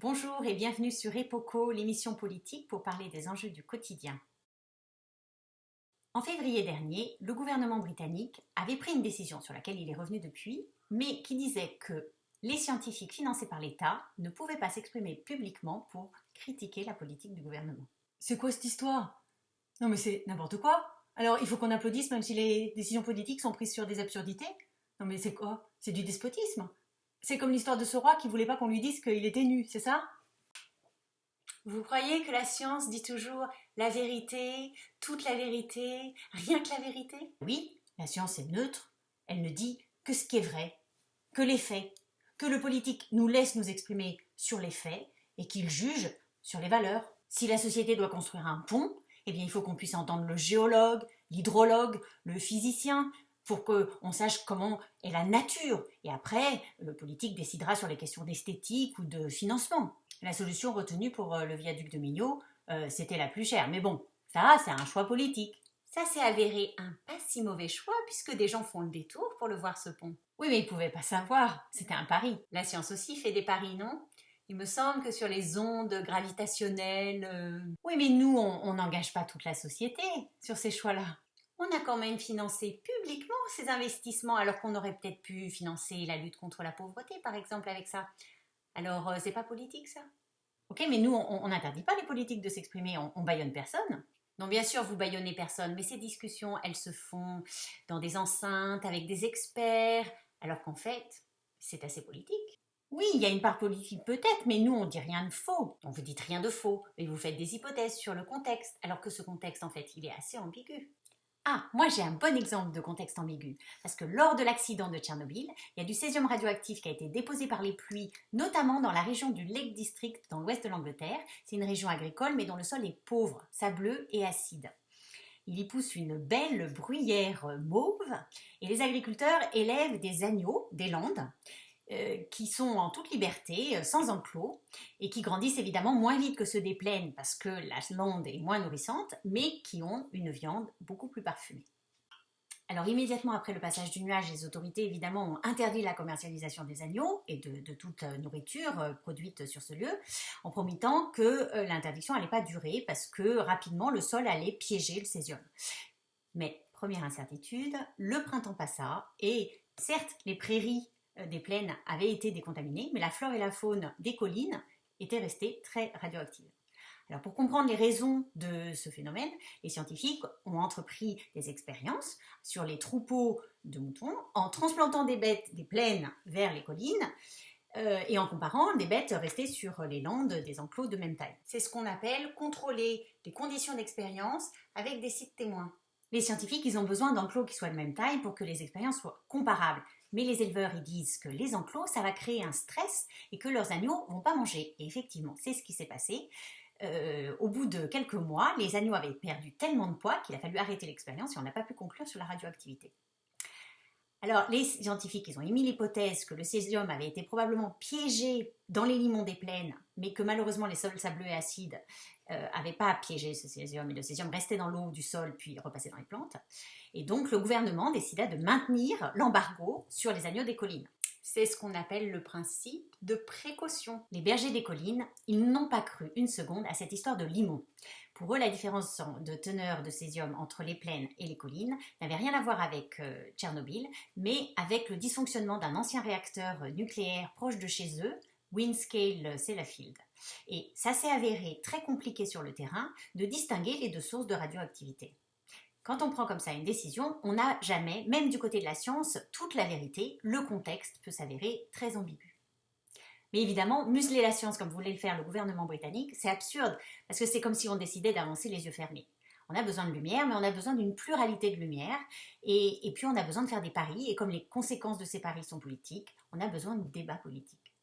Bonjour et bienvenue sur EPOCO, l'émission politique pour parler des enjeux du quotidien. En février dernier, le gouvernement britannique avait pris une décision sur laquelle il est revenu depuis, mais qui disait que les scientifiques financés par l'État ne pouvaient pas s'exprimer publiquement pour critiquer la politique du gouvernement. C'est quoi cette histoire? Non mais c'est n'importe quoi. Alors il faut qu'on applaudisse même si les décisions politiques sont prises sur des absurdités? Non mais c'est quoi? C'est du despotisme C'est comme l'histoire de ce roi qui voulait pas qu'on lui dise qu'il était nu, c'est ça? Vous croyez que la science dit toujours la vérité, toute la vérité, rien que la vérité? Oui, la science est neutre, elle ne dit que ce qui est vrai, que les faits, que le politique nous laisse nous exprimer sur les faits et qu'il juge sur les valeurs. Si la société doit construire un pont, eh bien il faut qu'on puisse entendre le géologue, l'hydrologue, le physicien, pour qu'on sache comment est la nature. Et après, le politique décidera sur les questions d'esthétique ou de financement. La solution retenue pour euh, le viaduc de Mignot, euh, c'était la plus chère. Mais bon, ça, c'est un choix politique. Ça s'est avéré un pas si mauvais choix puisque des gens font le détour pour le voir ce pont. Oui, mais ils pouvaient pas savoir, c'était un pari. La science aussi fait des paris, non? Il me semble que sur les ondes gravitationnelles... euh, Oui, mais nous, on n'engage pas toute la société sur ces choix-là. On a quand même financé publiquement ces investissements alors qu'on aurait peut-être pu financer la lutte contre la pauvreté, par exemple, avec ça. Alors, euh, c'est pas politique, ça Ok, mais nous, on n'interdit pas les politiques de s'exprimer, on, on personne. Non, bien sûr, vous baillonnez personne, mais ces discussions, elles se font dans des enceintes, avec des experts, alors qu'en fait, c'est assez politique. Oui, il y a une part politique peut-être, mais nous, on dit rien de faux. On vous dites rien de faux, et vous faites des hypothèses sur le contexte, alors que ce contexte, en fait, il est assez ambigu. Ah, moi j'ai un bon exemple de contexte ambigu, parce que lors de l'accident de Tchernobyl, il y a du césium radioactif qui a été déposé par les pluies, notamment dans la région du Lake District, dans l'ouest de l'Angleterre. C'est une région agricole, mais dont le sol est pauvre, sableux et acide. Il y pousse une belle bruyère mauve, et les agriculteurs élèvent des agneaux des landes, euh, qui sont en toute liberté, euh, sans enclos, et qui grandissent évidemment moins vite que ceux des plaines parce que la lande est moins nourrissante, mais qui ont une viande beaucoup plus parfumée. Alors immédiatement après le passage du nuage, les autorités évidemment ont interdit la commercialisation des agneaux et de, de toute euh, nourriture produite sur ce lieu, en promettant que l'interdiction n'allait pas durer parce que rapidement le sol allait piéger le césium. Mais première incertitude, le printemps passa et certes les prairies des plaines avaient été décontaminées, mais la flore et la faune des collines étaient restées très radioactives. Alors pour comprendre les raisons de ce phénomène, les scientifiques ont entrepris des expériences sur les troupeaux de moutons en transplantant des bêtes des plaines vers les collines euh, et en comparant des bêtes restées sur les landes des enclos de même taille. C'est ce qu'on appelle contrôler les conditions d'expérience avec des sites témoins. Les scientifiques, ils ont besoin d'enclos qui soient de même taille pour que les expériences soient comparables. Mais les éleveurs, disent que les enclos, ça va créer un stress et que leurs agneaux vont pas manger. Et effectivement, c'est ce qui s'est passé. Euh, au bout de quelques mois, les agneaux avaient perdu tellement de poids qu'il a fallu arrêter l'expérience et on n'a pas pu conclure sur la radioactivité. Alors, les scientifiques, ils ont émis l'hypothèse que le césium avait été probablement piégé dans les limons des plaines, mais que malheureusement les sols sableux et acides n'avaient euh, pas piégé ce césium, et le césium restait dans l'eau du sol puis repassait dans les plantes. Et donc, le gouvernement décida de maintenir l'embargo sur les agneaux des collines. C'est ce qu'on appelle le principe de précaution. Les bergers des collines, ils n'ont pas cru une seconde à cette histoire de limon. Pour eux, la différence de teneur de césium entre les plaines et les collines n'avait rien à voir avec euh, Tchernobyl, mais avec le dysfonctionnement d'un ancien réacteur nucléaire proche de chez eux, Windscale Sellafield. Et ça s'est avéré très compliqué sur le terrain de distinguer les deux sources de radioactivité. Quand on prend comme ça une décision, on n'a jamais, même du côté de la science, toute la vérité. Le contexte peut s'avérer très ambigu. Mais évidemment, museler la science comme voulait le faire le gouvernement britannique, c'est absurde, parce que c'est comme si on décidait d'avancer les yeux fermés. On a besoin de lumière, mais on a besoin d'une pluralité de lumière, et, et puis on a besoin de faire des paris, et comme les conséquences de ces paris sont politiques, on a besoin de débats politiques.